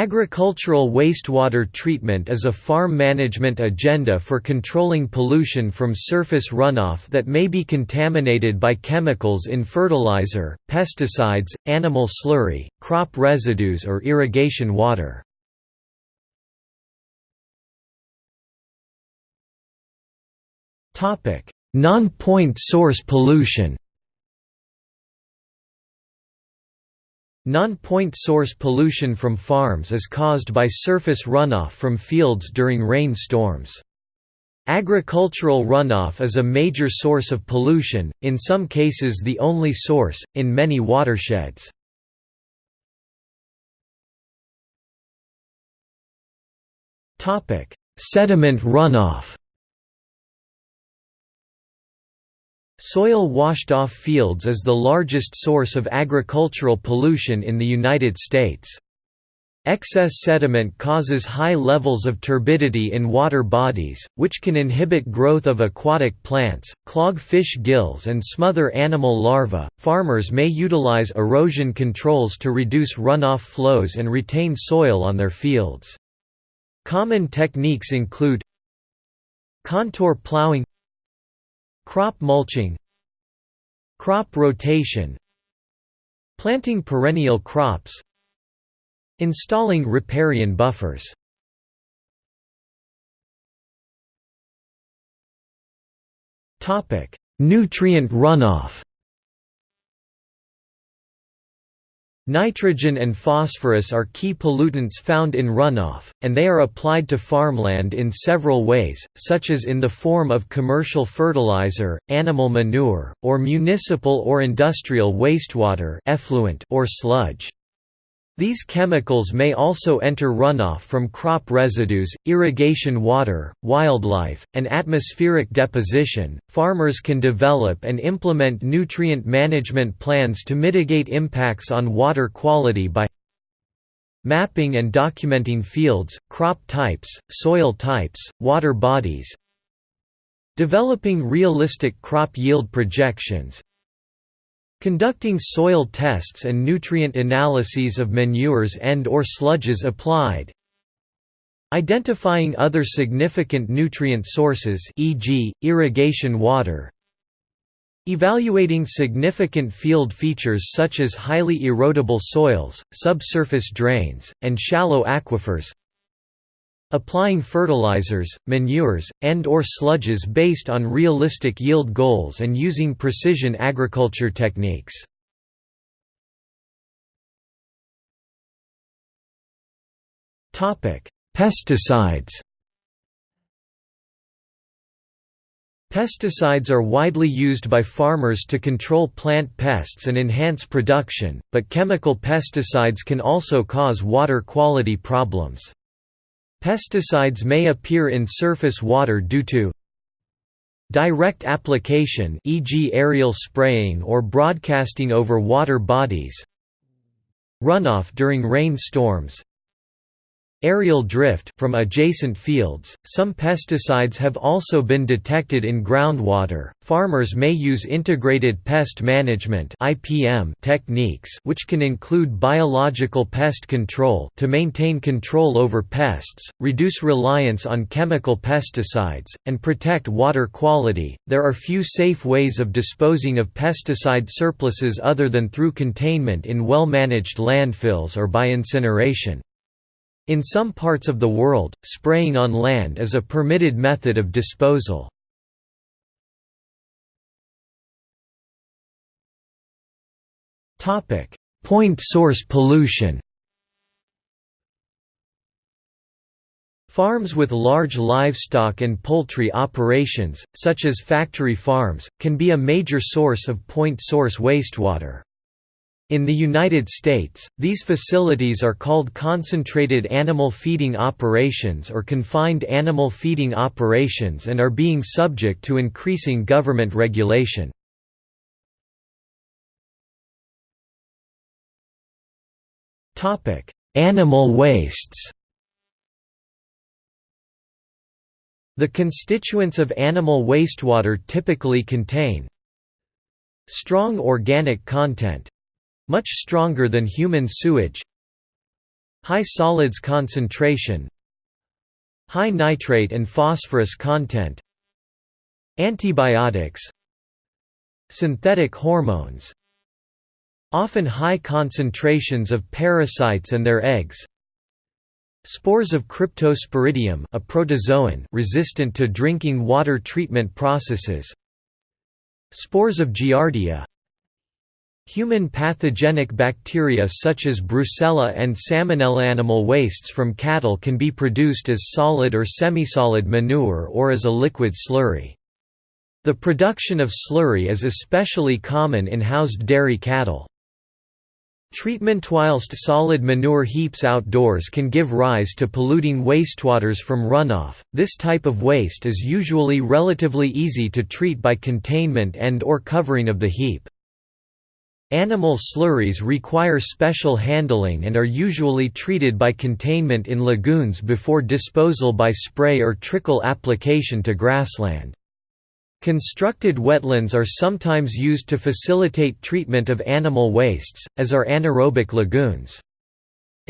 Agricultural wastewater treatment is a farm management agenda for controlling pollution from surface runoff that may be contaminated by chemicals in fertilizer, pesticides, animal slurry, crop residues or irrigation water. Non-point source pollution Non-point source pollution from farms is caused by surface runoff from fields during rain storms. Agricultural runoff is a major source of pollution, in some cases the only source, in many watersheds. Sediment runoff Soil washed off fields is the largest source of agricultural pollution in the United States. Excess sediment causes high levels of turbidity in water bodies, which can inhibit growth of aquatic plants, clog fish gills, and smother animal larvae. Farmers may utilize erosion controls to reduce runoff flows and retain soil on their fields. Common techniques include contour plowing, Crop mulching Crop rotation Planting perennial crops Installing riparian buffers. Nutrient runoff Nitrogen and phosphorus are key pollutants found in runoff, and they are applied to farmland in several ways, such as in the form of commercial fertilizer, animal manure, or municipal or industrial wastewater effluent or sludge. These chemicals may also enter runoff from crop residues, irrigation water, wildlife, and atmospheric deposition. Farmers can develop and implement nutrient management plans to mitigate impacts on water quality by mapping and documenting fields, crop types, soil types, water bodies, developing realistic crop yield projections, Conducting soil tests and nutrient analyses of manures and or sludges applied. Identifying other significant nutrient sources e.g., irrigation water. Evaluating significant field features such as highly erodible soils, subsurface drains, and shallow aquifers Applying fertilizers, manures, and or sludges based on realistic yield goals and using precision agriculture techniques. Pesticides Pesticides are widely used by farmers to control plant pests and enhance production, but chemical pesticides can also cause water quality problems. Pesticides may appear in surface water due to direct application e.g. aerial spraying or broadcasting over water bodies runoff during rain storms Aerial drift from adjacent fields. Some pesticides have also been detected in groundwater. Farmers may use integrated pest management (IPM) techniques, which can include biological pest control to maintain control over pests, reduce reliance on chemical pesticides, and protect water quality. There are few safe ways of disposing of pesticide surpluses other than through containment in well-managed landfills or by incineration. In some parts of the world, spraying on land is a permitted method of disposal. Point source pollution Farms with large livestock and poultry operations, such as factory farms, can be a major source of point source wastewater. In the United States, these facilities are called concentrated animal feeding operations or confined animal feeding operations and are being subject to increasing government regulation. Animal wastes The constituents of animal wastewater typically contain strong organic content, much stronger than human sewage High solids concentration High nitrate and phosphorus content Antibiotics Synthetic hormones Often high concentrations of parasites and their eggs Spores of Cryptosporidium a protozoan resistant to drinking water treatment processes Spores of Giardia Human pathogenic bacteria such as Brucella and Salmonella. Animal wastes from cattle can be produced as solid or semisolid manure or as a liquid slurry. The production of slurry is especially common in housed dairy cattle. Treatment whilst solid manure heaps outdoors can give rise to polluting wastewaters from runoff. This type of waste is usually relatively easy to treat by containment and or covering of the heap. Animal slurries require special handling and are usually treated by containment in lagoons before disposal by spray or trickle application to grassland. Constructed wetlands are sometimes used to facilitate treatment of animal wastes, as are anaerobic lagoons.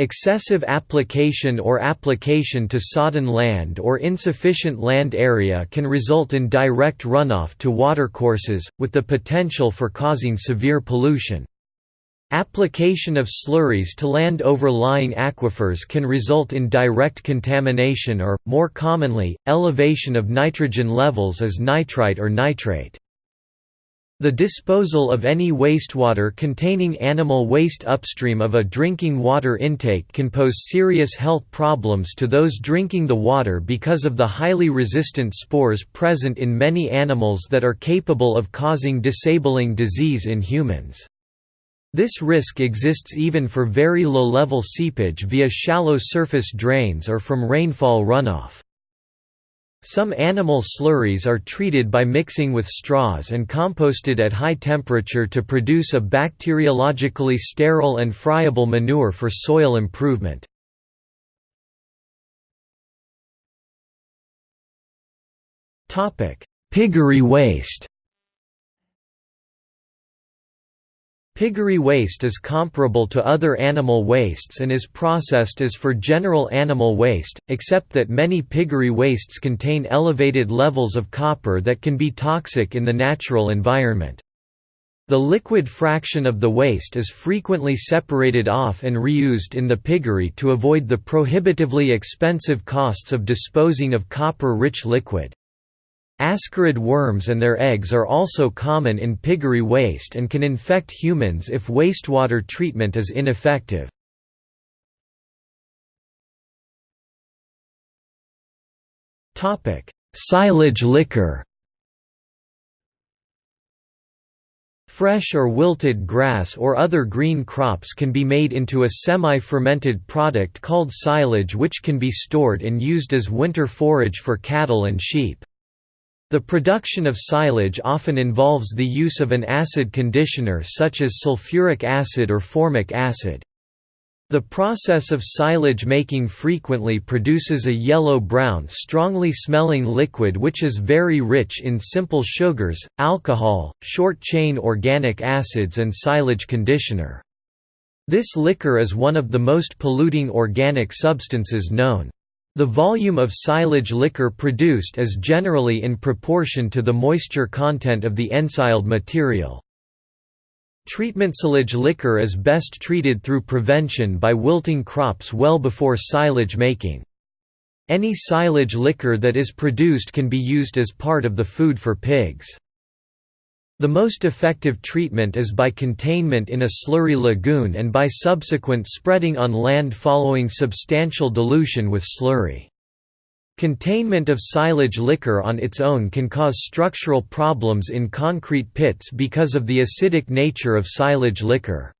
Excessive application or application to sodden land or insufficient land area can result in direct runoff to watercourses, with the potential for causing severe pollution. Application of slurries to land overlying aquifers can result in direct contamination or, more commonly, elevation of nitrogen levels as nitrite or nitrate. The disposal of any wastewater containing animal waste upstream of a drinking water intake can pose serious health problems to those drinking the water because of the highly resistant spores present in many animals that are capable of causing disabling disease in humans. This risk exists even for very low-level seepage via shallow surface drains or from rainfall runoff. Some animal slurries are treated by mixing with straws and composted at high temperature to produce a bacteriologically sterile and friable manure for soil improvement. Piggery waste Piggery waste is comparable to other animal wastes and is processed as for general animal waste, except that many piggery wastes contain elevated levels of copper that can be toxic in the natural environment. The liquid fraction of the waste is frequently separated off and reused in the piggery to avoid the prohibitively expensive costs of disposing of copper-rich liquid. Ascarid worms and their eggs are also common in piggery waste and can infect humans if wastewater treatment is ineffective. Silage liquor Fresh or wilted grass or other green crops can be made into a semi-fermented product called silage which can be stored and used as winter forage for cattle and sheep. The production of silage often involves the use of an acid conditioner such as sulfuric acid or formic acid. The process of silage making frequently produces a yellow-brown strongly smelling liquid which is very rich in simple sugars, alcohol, short-chain organic acids and silage conditioner. This liquor is one of the most polluting organic substances known. The volume of silage liquor produced is generally in proportion to the moisture content of the ensiled material. Treatment silage liquor is best treated through prevention by wilting crops well before silage making. Any silage liquor that is produced can be used as part of the food for pigs. The most effective treatment is by containment in a slurry lagoon and by subsequent spreading on land following substantial dilution with slurry. Containment of silage liquor on its own can cause structural problems in concrete pits because of the acidic nature of silage liquor.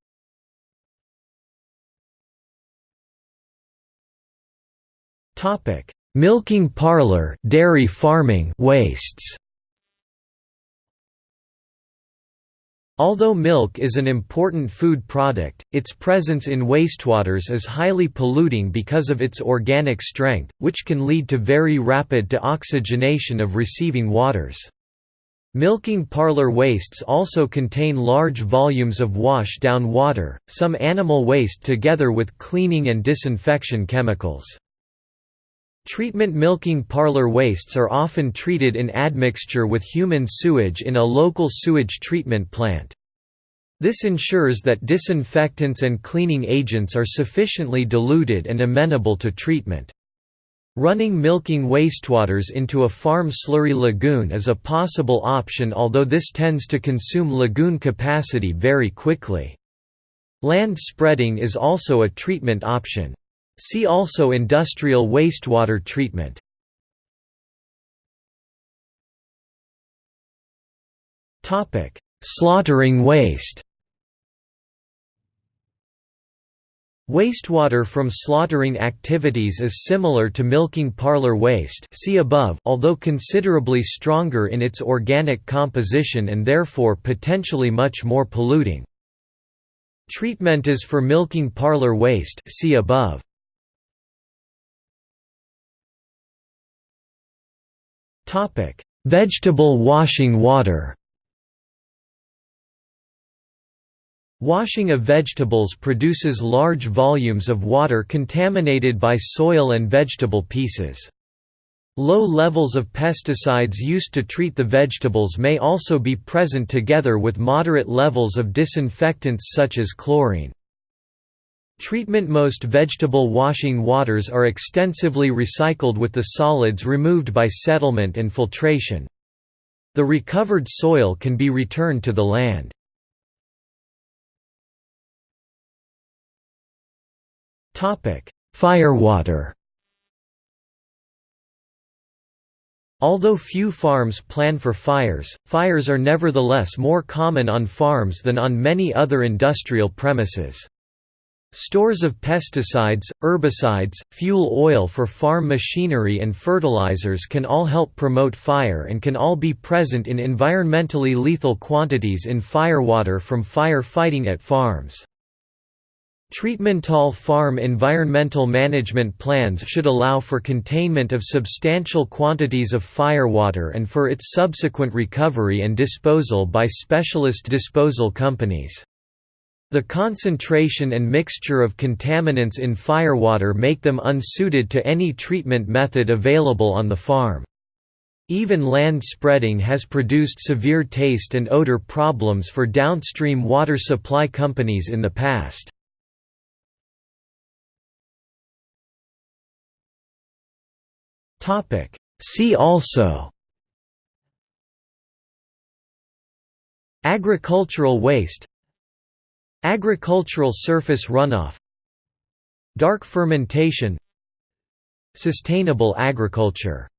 Milking parlor dairy farming wastes Although milk is an important food product, its presence in wastewaters is highly polluting because of its organic strength, which can lead to very rapid deoxygenation of receiving waters. Milking parlor wastes also contain large volumes of wash-down water, some animal waste together with cleaning and disinfection chemicals. Treatment milking parlor wastes are often treated in admixture with human sewage in a local sewage treatment plant. This ensures that disinfectants and cleaning agents are sufficiently diluted and amenable to treatment. Running milking wastewaters into a farm slurry lagoon is a possible option although this tends to consume lagoon capacity very quickly. Land spreading is also a treatment option. See also industrial wastewater treatment. Slaughtering waste Wastewater from slaughtering activities is similar to milking parlor waste see above although considerably stronger in its organic composition and therefore potentially much more polluting. Treatment is for milking parlor waste see above. Vegetable washing water Washing of vegetables produces large volumes of water contaminated by soil and vegetable pieces. Low levels of pesticides used to treat the vegetables may also be present together with moderate levels of disinfectants such as chlorine. Treatment Most vegetable washing waters are extensively recycled with the solids removed by settlement and filtration. The recovered soil can be returned to the land. Firewater Although few farms plan for fires, fires are nevertheless more common on farms than on many other industrial premises. Stores of pesticides, herbicides, fuel oil for farm machinery and fertilizers can all help promote fire and can all be present in environmentally lethal quantities in firewater from fire fighting at farms. Treatmental farm environmental management plans should allow for containment of substantial quantities of firewater and for its subsequent recovery and disposal by specialist disposal companies. The concentration and mixture of contaminants in firewater make them unsuited to any treatment method available on the farm. Even land spreading has produced severe taste and odor problems for downstream water supply companies in the past. See also Agricultural waste Agricultural surface runoff. Dark fermentation. Sustainable agriculture